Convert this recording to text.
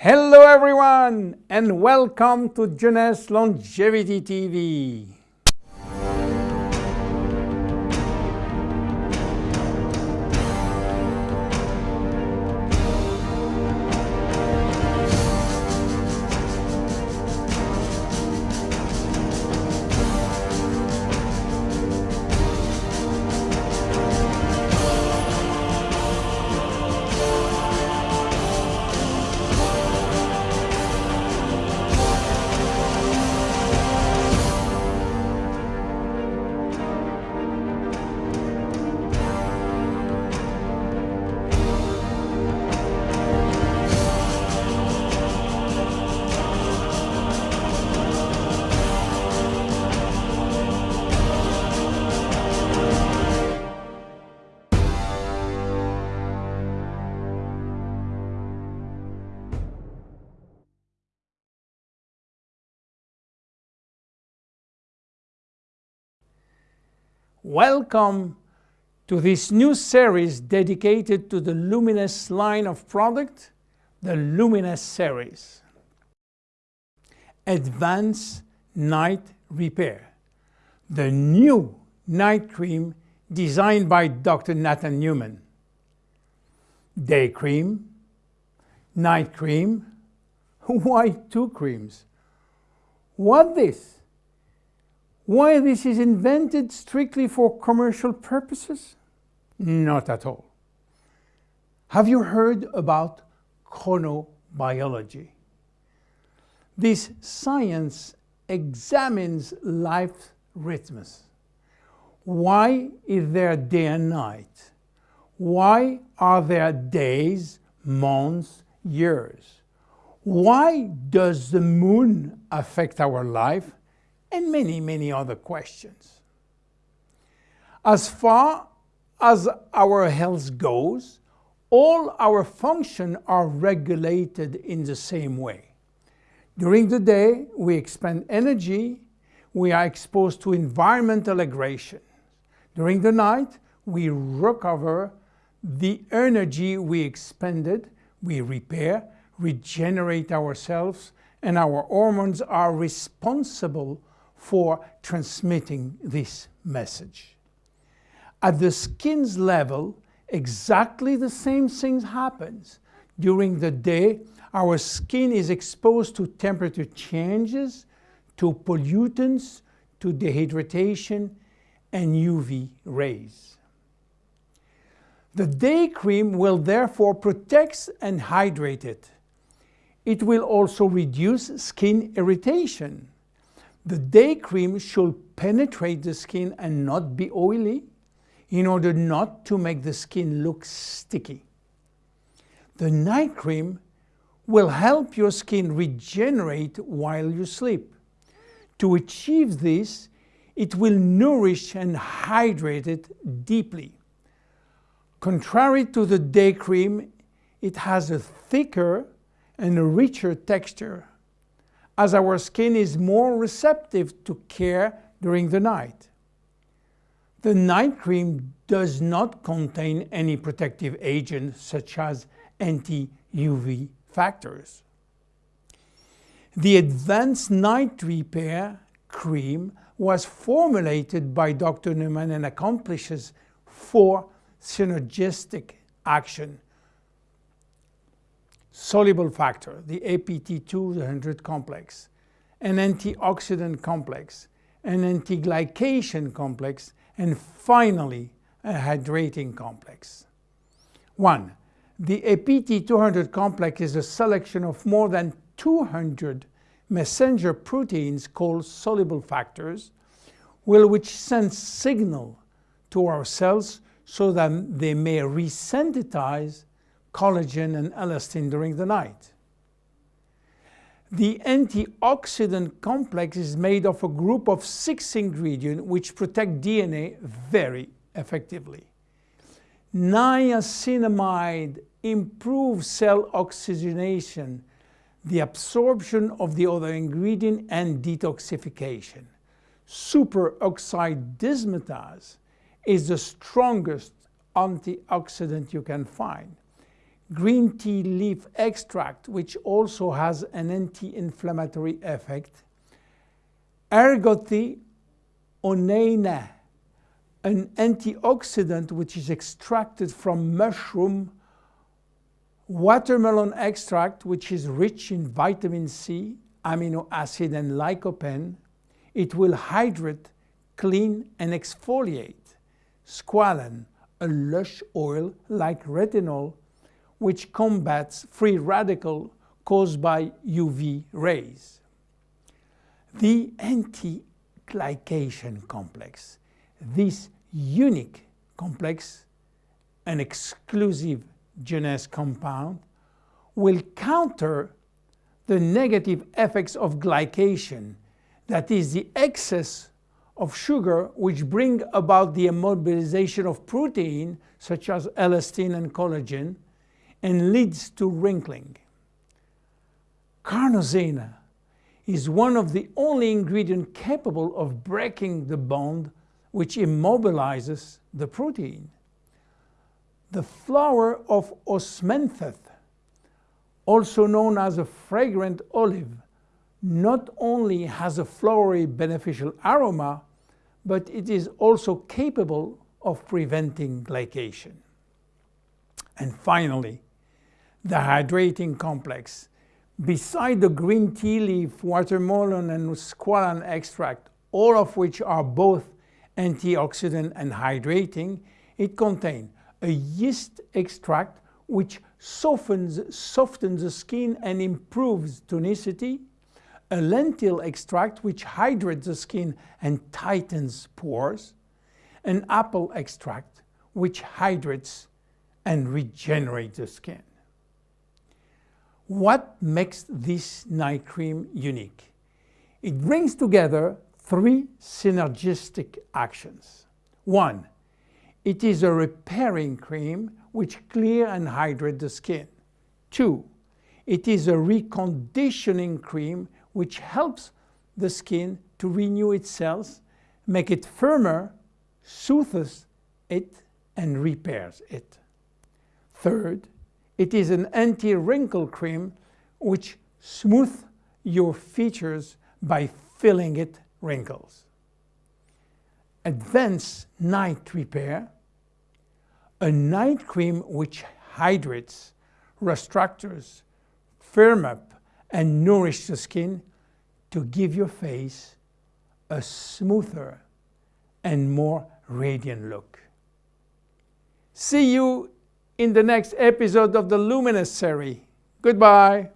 Hello everyone and welcome to Jeunesse Longevity TV. Welcome to this new series dedicated to the Luminesce line of product, the Luminesce series. Advanced Night Repair, the new night cream designed by Dr. Nathan Newman. Day cream, night cream, why two creams? What this? Why this is invented strictly for commercial purposes? Not at all. Have you heard about chronobiology? This science examines life rhythms. Why is there day and night? Why are there days, months, years? Why does the moon affect our life and many, many other questions. As far as our health goes, all our functions are regulated in the same way. During the day, we expend energy, we are exposed to environmental aggression. During the night, we recover the energy we expended, we repair, regenerate ourselves, and our hormones are responsible for transmitting this message. At the skin's level, exactly the same thing happens. During the day, our skin is exposed to temperature changes, to pollutants, to dehydration, and UV rays. The day cream will therefore protect and hydrate it. It will also reduce skin irritation. The day cream should penetrate the skin and not be oily in order not to make the skin look sticky. The night cream will help your skin regenerate while you sleep. To achieve this, it will nourish and hydrate it deeply. Contrary to the day cream, it has a thicker and a richer texture as our skin is more receptive to care during the night. The night cream does not contain any protective agents such as anti-UV factors. The Advanced Night Repair cream was formulated by Dr. Newman and accomplishes four synergistic action soluble factor, the APT200 complex, an antioxidant complex, an antiglycation complex, and finally a hydrating complex. 1. The APT200 complex is a selection of more than 200 messenger proteins called soluble factors, which send signal to our cells so that they may resynthesize collagen and elastin during the night. The antioxidant complex is made of a group of six ingredients which protect DNA very effectively. Niacinamide improves cell oxygenation, the absorption of the other ingredient and detoxification. Superoxide dismutase is the strongest antioxidant you can find. Green tea leaf extract, which also has an anti-inflammatory effect, ergothi oneina, an antioxidant which is extracted from mushroom, watermelon extract, which is rich in vitamin C, amino acid, and lycopene. It will hydrate, clean, and exfoliate. Squalane, a lush oil like retinol, which combats free radical caused by UV rays. The anti-glycation complex, this unique complex, an exclusive Jeunesse compound, will counter the negative effects of glycation, that is the excess of sugar which bring about the immobilization of protein such as elastin and collagen and leads to wrinkling. Carnosine is one of the only ingredients capable of breaking the bond which immobilizes the protein. The flower of osmanthus, also known as a fragrant olive, not only has a flowery beneficial aroma, but it is also capable of preventing glycation. And finally, the hydrating complex. Beside the green tea leaf, watermelon and squalane extract, all of which are both antioxidant and hydrating, it contains a yeast extract which softens, softens the skin and improves tonicity, a lentil extract which hydrates the skin and tightens pores, an apple extract which hydrates and regenerates the skin. What makes this night cream unique? It brings together three synergistic actions. One, it is a repairing cream which clear and hydrate the skin. Two, it is a reconditioning cream which helps the skin to renew its cells, make it firmer, soothes it, and repairs it. Third, it is an anti-wrinkle cream which smooths your features by filling it wrinkles. Advanced night repair, a night cream which hydrates, restructures, firm up, and nourish the skin to give your face a smoother and more radiant look. See you in the next episode of the Luminesce series. Goodbye.